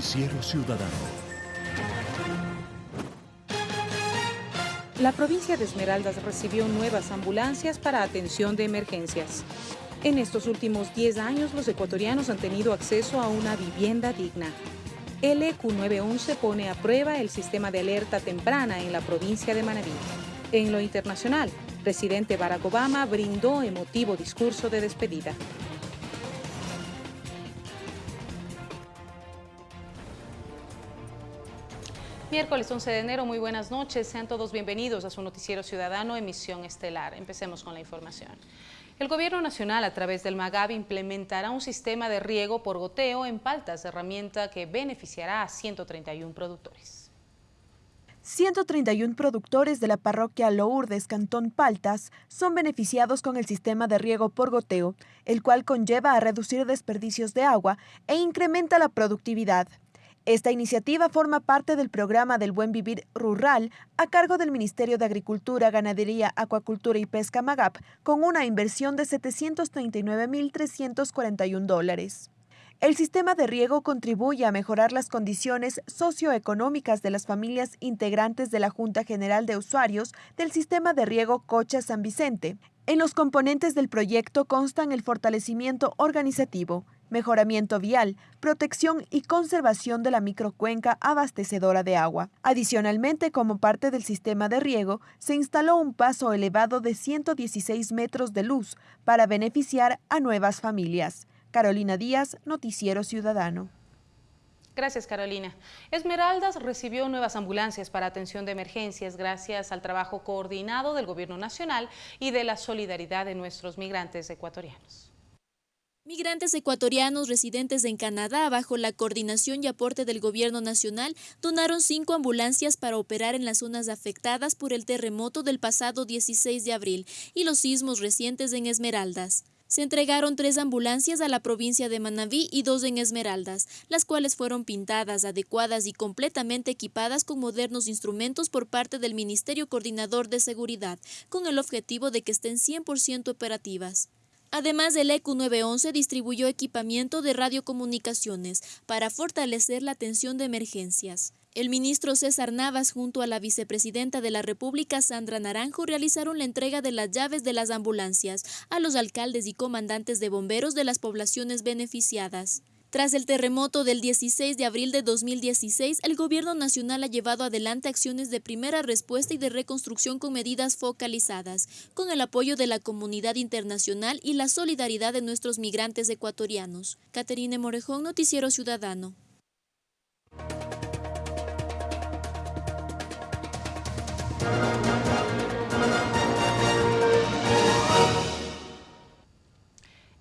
Noticiero Ciudadano. La provincia de Esmeraldas recibió nuevas ambulancias para atención de emergencias. En estos últimos 10 años, los ecuatorianos han tenido acceso a una vivienda digna. El EQ911 pone a prueba el sistema de alerta temprana en la provincia de Manabí. En lo internacional, presidente Barack Obama brindó emotivo discurso de despedida. Miércoles 11 de enero, muy buenas noches. Sean todos bienvenidos a su noticiero ciudadano Emisión Estelar. Empecemos con la información. El Gobierno Nacional, a través del MAGAB, implementará un sistema de riego por goteo en paltas, herramienta que beneficiará a 131 productores. 131 productores de la parroquia Lourdes, Cantón Paltas, son beneficiados con el sistema de riego por goteo, el cual conlleva a reducir desperdicios de agua e incrementa la productividad. Esta iniciativa forma parte del programa del Buen Vivir Rural a cargo del Ministerio de Agricultura, Ganadería, Acuacultura y Pesca MAGAP con una inversión de 739.341 dólares. El sistema de riego contribuye a mejorar las condiciones socioeconómicas de las familias integrantes de la Junta General de Usuarios del Sistema de Riego Cocha San Vicente. En los componentes del proyecto constan el fortalecimiento organizativo, mejoramiento vial, protección y conservación de la microcuenca abastecedora de agua. Adicionalmente, como parte del sistema de riego, se instaló un paso elevado de 116 metros de luz para beneficiar a nuevas familias. Carolina Díaz, Noticiero Ciudadano. Gracias, Carolina. Esmeraldas recibió nuevas ambulancias para atención de emergencias gracias al trabajo coordinado del Gobierno Nacional y de la solidaridad de nuestros migrantes ecuatorianos. Migrantes ecuatorianos residentes en Canadá, bajo la coordinación y aporte del Gobierno Nacional, donaron cinco ambulancias para operar en las zonas afectadas por el terremoto del pasado 16 de abril y los sismos recientes en Esmeraldas. Se entregaron tres ambulancias a la provincia de Manabí y dos en Esmeraldas, las cuales fueron pintadas, adecuadas y completamente equipadas con modernos instrumentos por parte del Ministerio Coordinador de Seguridad, con el objetivo de que estén 100% operativas. Además, el EQ911 distribuyó equipamiento de radiocomunicaciones para fortalecer la atención de emergencias. El ministro César Navas junto a la vicepresidenta de la República Sandra Naranjo realizaron la entrega de las llaves de las ambulancias a los alcaldes y comandantes de bomberos de las poblaciones beneficiadas. Tras el terremoto del 16 de abril de 2016, el Gobierno Nacional ha llevado adelante acciones de primera respuesta y de reconstrucción con medidas focalizadas, con el apoyo de la comunidad internacional y la solidaridad de nuestros migrantes ecuatorianos. Caterine Morejón, Noticiero Ciudadano.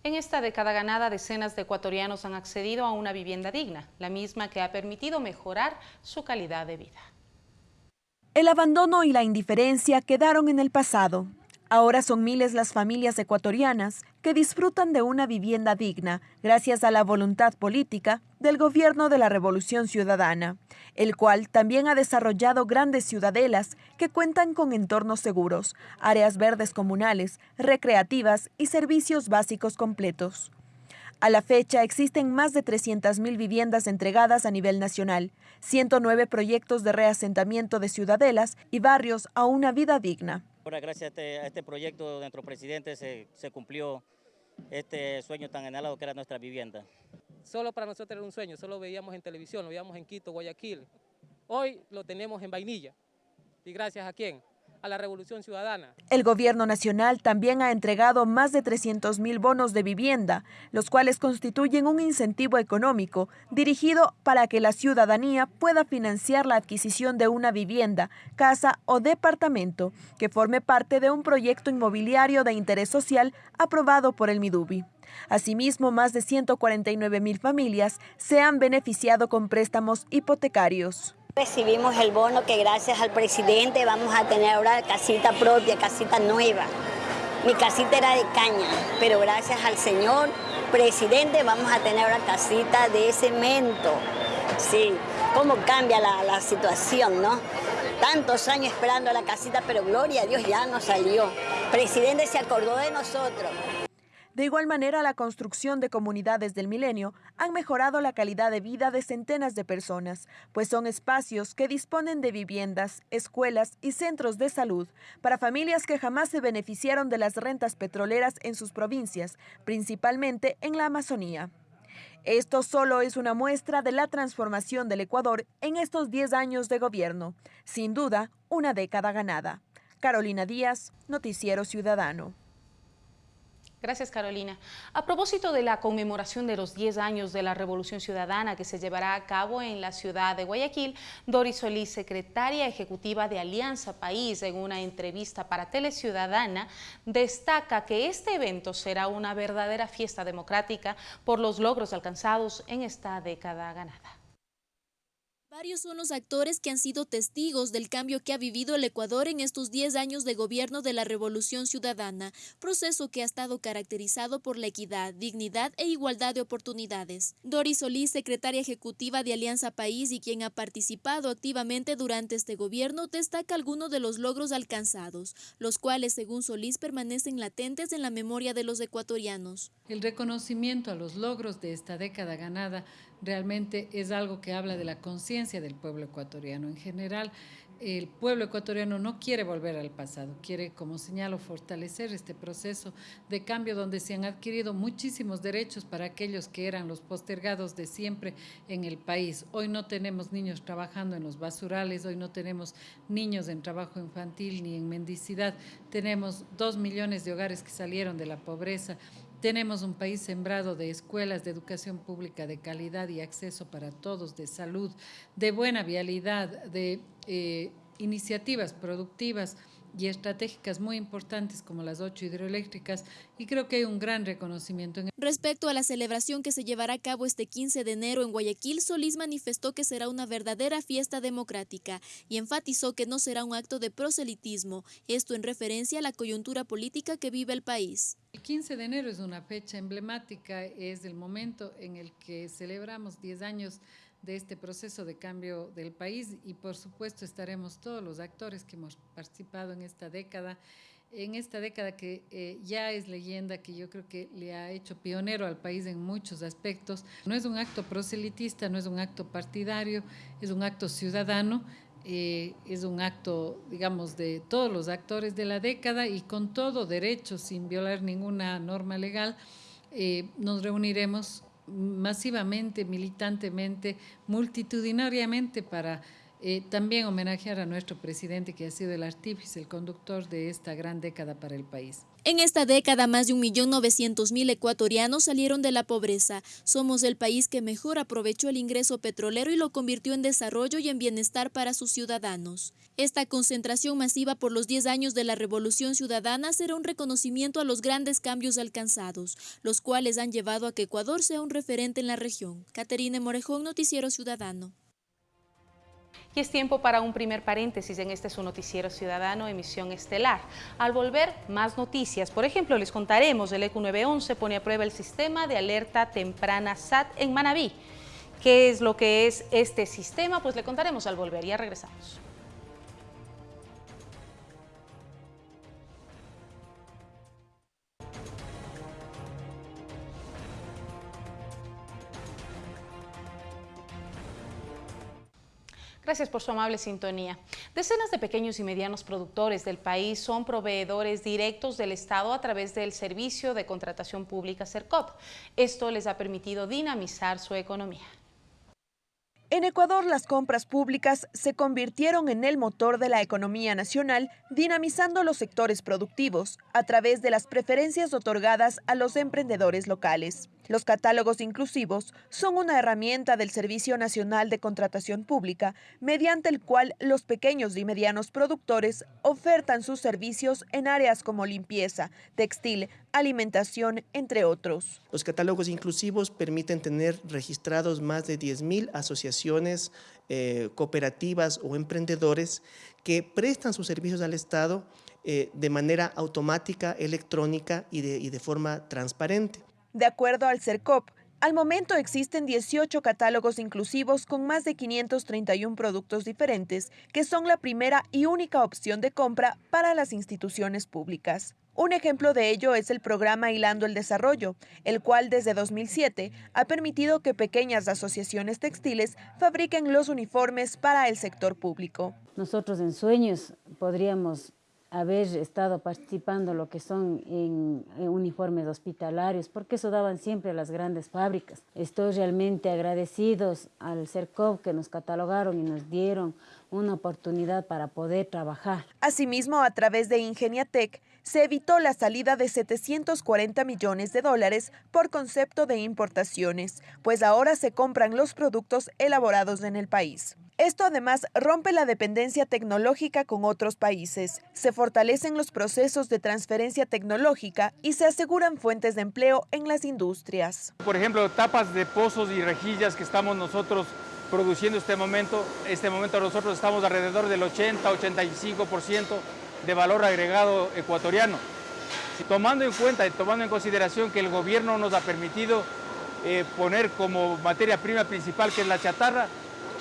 En esta década ganada, decenas de ecuatorianos han accedido a una vivienda digna, la misma que ha permitido mejorar su calidad de vida. El abandono y la indiferencia quedaron en el pasado. Ahora son miles las familias ecuatorianas que disfrutan de una vivienda digna gracias a la voluntad política del gobierno de la Revolución Ciudadana, el cual también ha desarrollado grandes ciudadelas que cuentan con entornos seguros, áreas verdes comunales, recreativas y servicios básicos completos. A la fecha existen más de 300.000 viviendas entregadas a nivel nacional, 109 proyectos de reasentamiento de ciudadelas y barrios a una vida digna. Ahora, gracias este, a este, proyecto de nuestro presidente se, se, cumplió este sueño tan anhelado que era nuestra vivienda. Solo para nosotros era un sueño, solo veíamos en televisión, lo veíamos en Quito, Guayaquil. Hoy lo tenemos en Vainilla. ¿Y gracias a quién? A la Revolución Ciudadana. El gobierno nacional también ha entregado más de 300 mil bonos de vivienda, los cuales constituyen un incentivo económico dirigido para que la ciudadanía pueda financiar la adquisición de una vivienda, casa o departamento que forme parte de un proyecto inmobiliario de interés social aprobado por el MIDUBI. Asimismo, más de 149 mil familias se han beneficiado con préstamos hipotecarios. Recibimos el bono que gracias al presidente vamos a tener ahora casita propia, casita nueva. Mi casita era de caña, pero gracias al señor presidente vamos a tener ahora casita de cemento. Sí, cómo cambia la, la situación, ¿no? Tantos años esperando la casita, pero gloria a Dios ya nos salió. Presidente se acordó de nosotros. De igual manera, la construcción de comunidades del milenio han mejorado la calidad de vida de centenas de personas, pues son espacios que disponen de viviendas, escuelas y centros de salud para familias que jamás se beneficiaron de las rentas petroleras en sus provincias, principalmente en la Amazonía. Esto solo es una muestra de la transformación del Ecuador en estos 10 años de gobierno. Sin duda, una década ganada. Carolina Díaz, Noticiero Ciudadano. Gracias, Carolina. A propósito de la conmemoración de los 10 años de la Revolución Ciudadana que se llevará a cabo en la ciudad de Guayaquil, Doris Solís, secretaria ejecutiva de Alianza País, en una entrevista para Teleciudadana, destaca que este evento será una verdadera fiesta democrática por los logros alcanzados en esta década ganada. Varios son los actores que han sido testigos del cambio que ha vivido el Ecuador en estos 10 años de gobierno de la Revolución Ciudadana, proceso que ha estado caracterizado por la equidad, dignidad e igualdad de oportunidades. Doris Solís, secretaria ejecutiva de Alianza País y quien ha participado activamente durante este gobierno, destaca algunos de los logros alcanzados, los cuales, según Solís, permanecen latentes en la memoria de los ecuatorianos. El reconocimiento a los logros de esta década ganada realmente es algo que habla de la conciencia del pueblo ecuatoriano. En general, el pueblo ecuatoriano no quiere volver al pasado, quiere, como señalo, fortalecer este proceso de cambio donde se han adquirido muchísimos derechos para aquellos que eran los postergados de siempre en el país. Hoy no tenemos niños trabajando en los basurales, hoy no tenemos niños en trabajo infantil ni en mendicidad, tenemos dos millones de hogares que salieron de la pobreza, tenemos un país sembrado de escuelas de educación pública de calidad y acceso para todos, de salud, de buena vialidad, de eh, iniciativas productivas y estratégicas muy importantes como las ocho hidroeléctricas y creo que hay un gran reconocimiento. Respecto a la celebración que se llevará a cabo este 15 de enero en Guayaquil, Solís manifestó que será una verdadera fiesta democrática y enfatizó que no será un acto de proselitismo, esto en referencia a la coyuntura política que vive el país. El 15 de enero es una fecha emblemática, es el momento en el que celebramos 10 años de este proceso de cambio del país y por supuesto estaremos todos los actores que hemos participado en esta década, en esta década que eh, ya es leyenda, que yo creo que le ha hecho pionero al país en muchos aspectos. No es un acto proselitista, no es un acto partidario, es un acto ciudadano, eh, es un acto, digamos, de todos los actores de la década y con todo derecho, sin violar ninguna norma legal, eh, nos reuniremos masivamente, militantemente, multitudinariamente para eh, también homenajear a nuestro presidente que ha sido el artífice, el conductor de esta gran década para el país. En esta década, más de 1.900.000 ecuatorianos salieron de la pobreza. Somos el país que mejor aprovechó el ingreso petrolero y lo convirtió en desarrollo y en bienestar para sus ciudadanos. Esta concentración masiva por los 10 años de la Revolución Ciudadana será un reconocimiento a los grandes cambios alcanzados, los cuales han llevado a que Ecuador sea un referente en la región. Caterine Morejón, Noticiero Ciudadano. Y es tiempo para un primer paréntesis en este su noticiero ciudadano, emisión estelar. Al volver, más noticias. Por ejemplo, les contaremos, el ECU 911 pone a prueba el sistema de alerta temprana SAT en Manabí. ¿Qué es lo que es este sistema? Pues le contaremos al volver. Ya regresamos. Gracias por su amable sintonía. Decenas de pequeños y medianos productores del país son proveedores directos del Estado a través del Servicio de Contratación Pública CERCOP. Esto les ha permitido dinamizar su economía. En Ecuador, las compras públicas se convirtieron en el motor de la economía nacional, dinamizando los sectores productivos a través de las preferencias otorgadas a los emprendedores locales. Los catálogos inclusivos son una herramienta del Servicio Nacional de Contratación Pública, mediante el cual los pequeños y medianos productores ofertan sus servicios en áreas como limpieza, textil, alimentación, entre otros. Los catálogos inclusivos permiten tener registrados más de 10.000 asociaciones, eh, cooperativas o emprendedores que prestan sus servicios al Estado eh, de manera automática, electrónica y de, y de forma transparente. De acuerdo al CERCOP, Al momento existen 18 catálogos inclusivos con más de 531 productos diferentes, que son la primera y única opción de compra para las instituciones públicas. Un ejemplo de ello es el programa Hilando el Desarrollo, el cual desde 2007 ha permitido que pequeñas asociaciones textiles fabriquen los uniformes para el sector público. Nosotros en Sueños podríamos haber estado participando lo que son en, uniformes hospitalarios, porque eso daban siempre a las grandes fábricas. Estoy realmente agradecidos al CERCOV que nos catalogaron y nos dieron una oportunidad para poder trabajar. Asimismo, a través de Ingeniatec, se evitó la salida de 740 millones de dólares por concepto de importaciones, pues ahora se compran los productos elaborados en el país. Esto además rompe la dependencia tecnológica con otros países, se fortalecen los procesos de transferencia tecnológica y se aseguran fuentes de empleo en las industrias. Por ejemplo, tapas de pozos y rejillas que estamos nosotros produciendo este momento, este momento nosotros estamos alrededor del 80-85% de valor agregado ecuatoriano. Tomando en cuenta y tomando en consideración que el gobierno nos ha permitido eh, poner como materia prima principal, que es la chatarra,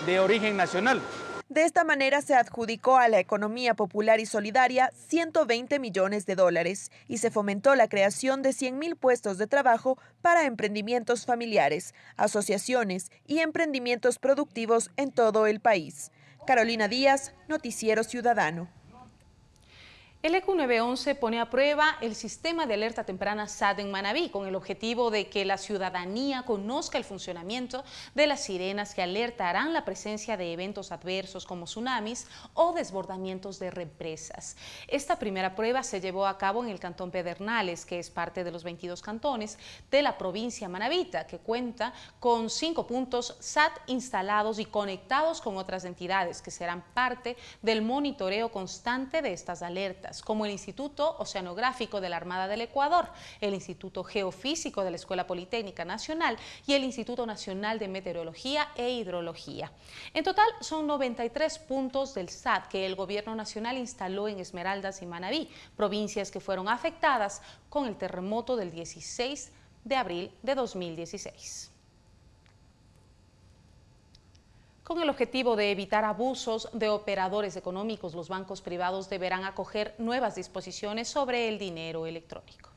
de origen nacional. De esta manera se adjudicó a la economía popular y solidaria 120 millones de dólares y se fomentó la creación de 100.000 puestos de trabajo para emprendimientos familiares, asociaciones y emprendimientos productivos en todo el país. Carolina Díaz, Noticiero Ciudadano. El ECU 911 pone a prueba el sistema de alerta temprana SAT en Manabí con el objetivo de que la ciudadanía conozca el funcionamiento de las sirenas que alertarán la presencia de eventos adversos como tsunamis o desbordamientos de represas. Esta primera prueba se llevó a cabo en el cantón Pedernales, que es parte de los 22 cantones de la provincia Manabita, que cuenta con cinco puntos SAT instalados y conectados con otras entidades que serán parte del monitoreo constante de estas alertas como el Instituto Oceanográfico de la Armada del Ecuador, el Instituto Geofísico de la Escuela Politécnica Nacional y el Instituto Nacional de Meteorología e Hidrología. En total son 93 puntos del SAT que el Gobierno Nacional instaló en Esmeraldas y Manabí, provincias que fueron afectadas con el terremoto del 16 de abril de 2016. Con el objetivo de evitar abusos de operadores económicos, los bancos privados deberán acoger nuevas disposiciones sobre el dinero electrónico.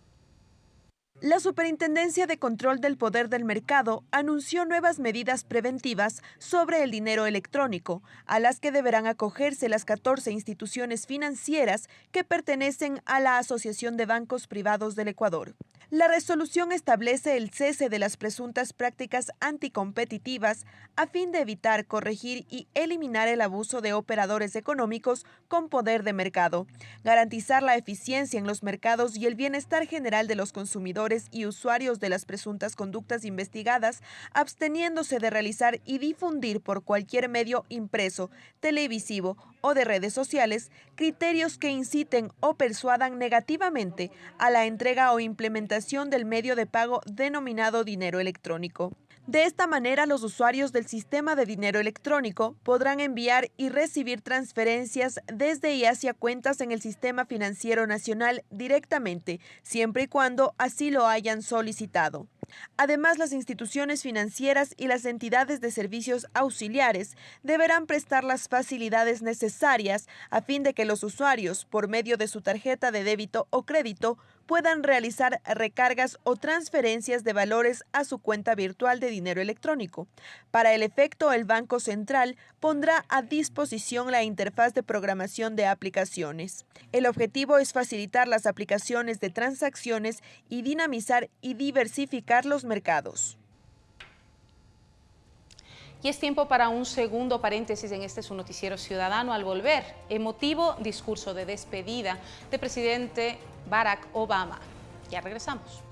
La Superintendencia de Control del Poder del Mercado anunció nuevas medidas preventivas sobre el dinero electrónico, a las que deberán acogerse las 14 instituciones financieras que pertenecen a la Asociación de Bancos Privados del Ecuador. La resolución establece el cese de las presuntas prácticas anticompetitivas a fin de evitar, corregir y eliminar el abuso de operadores económicos con poder de mercado, garantizar la eficiencia en los mercados y el bienestar general de los consumidores y usuarios de las presuntas conductas investigadas, absteniéndose de realizar y difundir por cualquier medio impreso, televisivo o de redes sociales criterios que inciten o persuadan negativamente a la entrega o implementación del medio de pago denominado dinero electrónico. De esta manera, los usuarios del sistema de dinero electrónico podrán enviar y recibir transferencias desde y hacia cuentas en el sistema financiero nacional directamente, siempre y cuando así lo hayan solicitado. Además, las instituciones financieras y las entidades de servicios auxiliares deberán prestar las facilidades necesarias a fin de que los usuarios, por medio de su tarjeta de débito o crédito, puedan realizar recargas o transferencias de valores a su cuenta virtual de dinero electrónico. Para el efecto, el Banco Central pondrá a disposición la interfaz de programación de aplicaciones. El objetivo es facilitar las aplicaciones de transacciones y dinamizar y diversificar los mercados. Y es tiempo para un segundo paréntesis en este su noticiero ciudadano al volver. Emotivo discurso de despedida de presidente Barack Obama. Ya regresamos.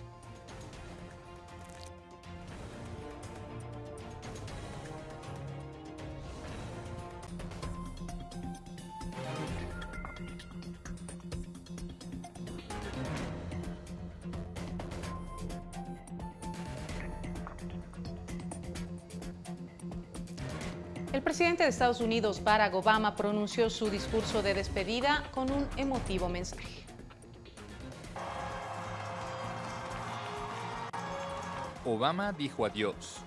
Estados Unidos, Barack Obama, pronunció su discurso de despedida con un emotivo mensaje. Obama dijo adiós.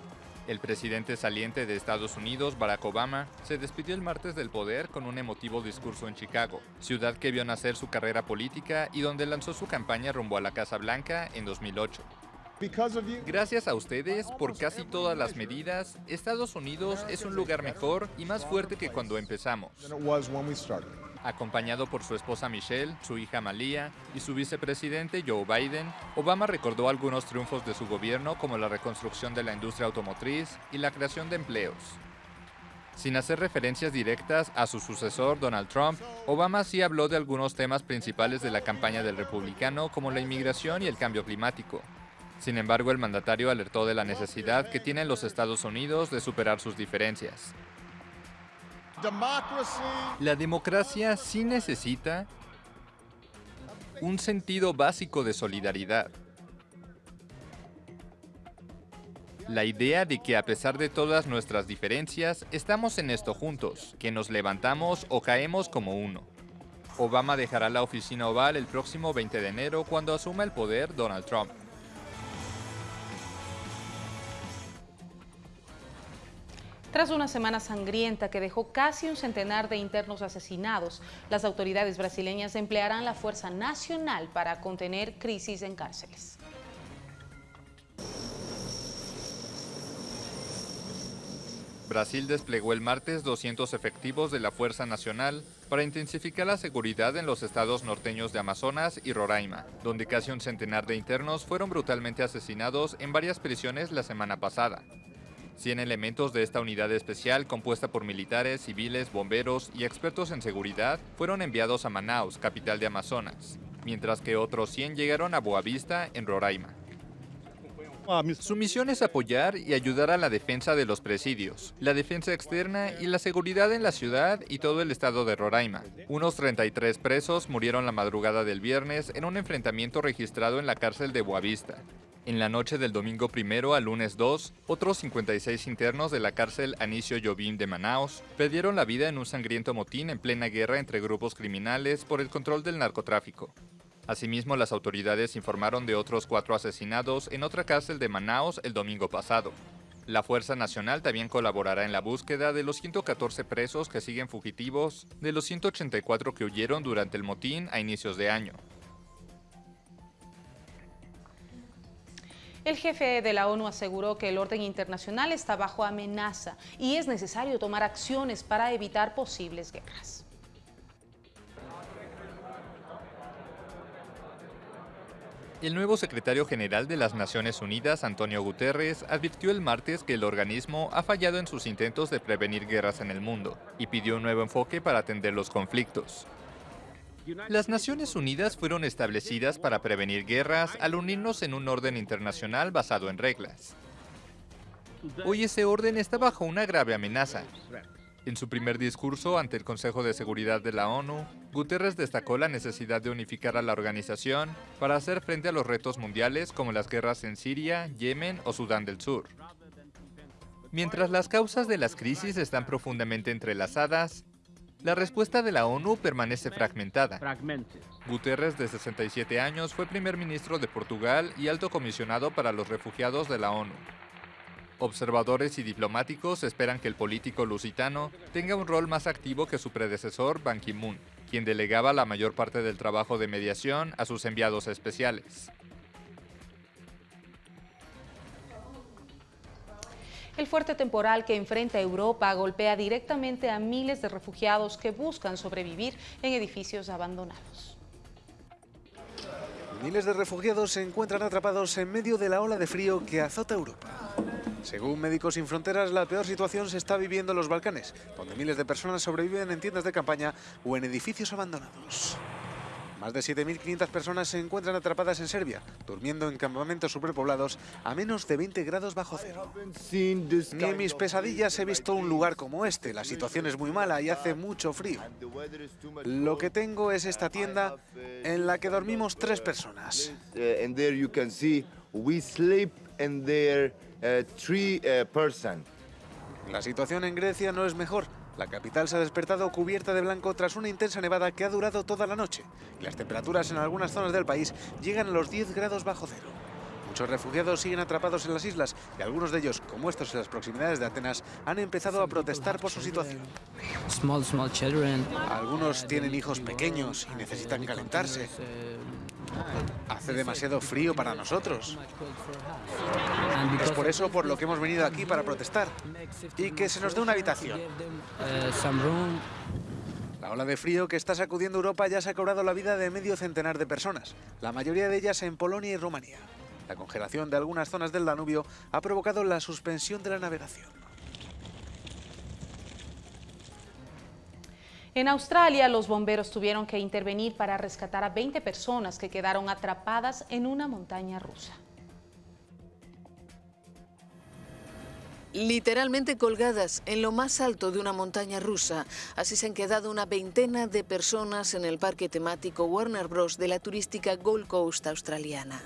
El presidente saliente de Estados Unidos, Barack Obama, se despidió el martes del poder con un emotivo discurso en Chicago, ciudad que vio nacer su carrera política y donde lanzó su campaña rumbo a la Casa Blanca en 2008. Gracias a ustedes, por casi todas las medidas, Estados Unidos es un lugar mejor y más fuerte que cuando empezamos. Acompañado por su esposa Michelle, su hija Malia y su vicepresidente Joe Biden, Obama recordó algunos triunfos de su gobierno como la reconstrucción de la industria automotriz y la creación de empleos. Sin hacer referencias directas a su sucesor Donald Trump, Obama sí habló de algunos temas principales de la campaña del republicano como la inmigración y el cambio climático. Sin embargo, el mandatario alertó de la necesidad que tienen los Estados Unidos de superar sus diferencias. La democracia sí necesita un sentido básico de solidaridad. La idea de que a pesar de todas nuestras diferencias, estamos en esto juntos, que nos levantamos o caemos como uno. Obama dejará la oficina oval el próximo 20 de enero cuando asuma el poder Donald Trump. Tras una semana sangrienta que dejó casi un centenar de internos asesinados, las autoridades brasileñas emplearán la Fuerza Nacional para contener crisis en cárceles. Brasil desplegó el martes 200 efectivos de la Fuerza Nacional para intensificar la seguridad en los estados norteños de Amazonas y Roraima, donde casi un centenar de internos fueron brutalmente asesinados en varias prisiones la semana pasada. 100 elementos de esta unidad especial, compuesta por militares, civiles, bomberos y expertos en seguridad, fueron enviados a Manaus, capital de Amazonas, mientras que otros 100 llegaron a Boavista, en Roraima. Su misión es apoyar y ayudar a la defensa de los presidios, la defensa externa y la seguridad en la ciudad y todo el estado de Roraima. Unos 33 presos murieron la madrugada del viernes en un enfrentamiento registrado en la cárcel de Boavista. En la noche del domingo primero al lunes 2, otros 56 internos de la cárcel Anicio Jobim de Manaus perdieron la vida en un sangriento motín en plena guerra entre grupos criminales por el control del narcotráfico. Asimismo, las autoridades informaron de otros cuatro asesinados en otra cárcel de Manaus el domingo pasado. La Fuerza Nacional también colaborará en la búsqueda de los 114 presos que siguen fugitivos de los 184 que huyeron durante el motín a inicios de año. El jefe de la ONU aseguró que el orden internacional está bajo amenaza y es necesario tomar acciones para evitar posibles guerras. El nuevo secretario general de las Naciones Unidas, Antonio Guterres, advirtió el martes que el organismo ha fallado en sus intentos de prevenir guerras en el mundo y pidió un nuevo enfoque para atender los conflictos. Las Naciones Unidas fueron establecidas para prevenir guerras al unirnos en un orden internacional basado en reglas. Hoy ese orden está bajo una grave amenaza. En su primer discurso ante el Consejo de Seguridad de la ONU, Guterres destacó la necesidad de unificar a la organización para hacer frente a los retos mundiales como las guerras en Siria, Yemen o Sudán del Sur. Mientras las causas de las crisis están profundamente entrelazadas, la respuesta de la ONU permanece fragmentada. Guterres, de 67 años, fue primer ministro de Portugal y alto comisionado para los refugiados de la ONU. Observadores y diplomáticos esperan que el político lusitano tenga un rol más activo que su predecesor Ban Ki-moon, quien delegaba la mayor parte del trabajo de mediación a sus enviados especiales. El fuerte temporal que enfrenta Europa golpea directamente a miles de refugiados que buscan sobrevivir en edificios abandonados. Miles de refugiados se encuentran atrapados en medio de la ola de frío que azota Europa. Según Médicos Sin Fronteras, la peor situación se está viviendo en los Balcanes, donde miles de personas sobreviven en tiendas de campaña o en edificios abandonados. Más de 7.500 personas se encuentran atrapadas en Serbia, durmiendo en campamentos superpoblados a menos de 20 grados bajo cero. Ni en mis pesadillas he visto un lugar como este. La situación es muy mala y hace mucho frío. Lo que tengo es esta tienda en la que dormimos tres personas. La situación en Grecia no es mejor. La capital se ha despertado cubierta de blanco tras una intensa nevada que ha durado toda la noche y las temperaturas en algunas zonas del país llegan a los 10 grados bajo cero. Muchos refugiados siguen atrapados en las islas y algunos de ellos, como estos en las proximidades de Atenas, han empezado a protestar por su situación. Algunos tienen hijos pequeños y necesitan calentarse. Hace demasiado frío para nosotros. Es por eso por lo que hemos venido aquí para protestar y que se nos dé una habitación. La ola de frío que está sacudiendo Europa ya se ha cobrado la vida de medio centenar de personas, la mayoría de ellas en Polonia y Rumanía. La congelación de algunas zonas del Danubio ha provocado la suspensión de la navegación. En Australia, los bomberos tuvieron que intervenir para rescatar a 20 personas que quedaron atrapadas en una montaña rusa. Literalmente colgadas en lo más alto de una montaña rusa, así se han quedado una veintena de personas en el parque temático Warner Bros. de la turística Gold Coast australiana.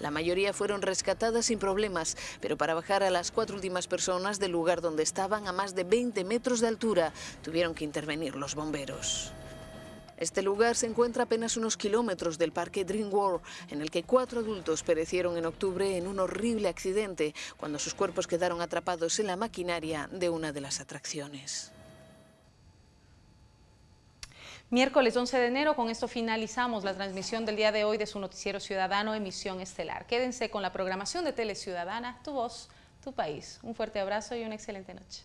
La mayoría fueron rescatadas sin problemas, pero para bajar a las cuatro últimas personas del lugar donde estaban a más de 20 metros de altura, tuvieron que intervenir los bomberos. Este lugar se encuentra apenas unos kilómetros del parque Dream World, en el que cuatro adultos perecieron en octubre en un horrible accidente cuando sus cuerpos quedaron atrapados en la maquinaria de una de las atracciones. Miércoles 11 de enero, con esto finalizamos la transmisión del día de hoy de su noticiero ciudadano Emisión Estelar. Quédense con la programación de Tele Ciudadana, tu voz, tu país. Un fuerte abrazo y una excelente noche.